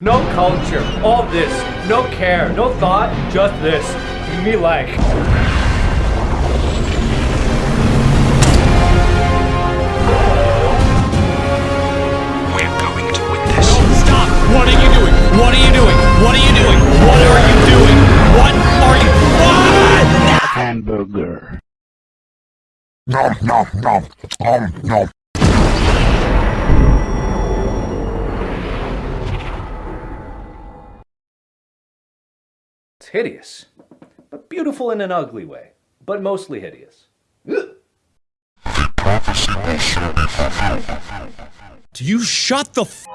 No culture, all this, no care, no thought, just this. Me like. We're going to win this. Stop! What are you doing? What are you doing? What are you doing? What are you doing? What are you? What? hamburger. Nom nom nom nom nom. It's hideous, but beautiful in an ugly way, but mostly hideous. Ugh. Do you shut the f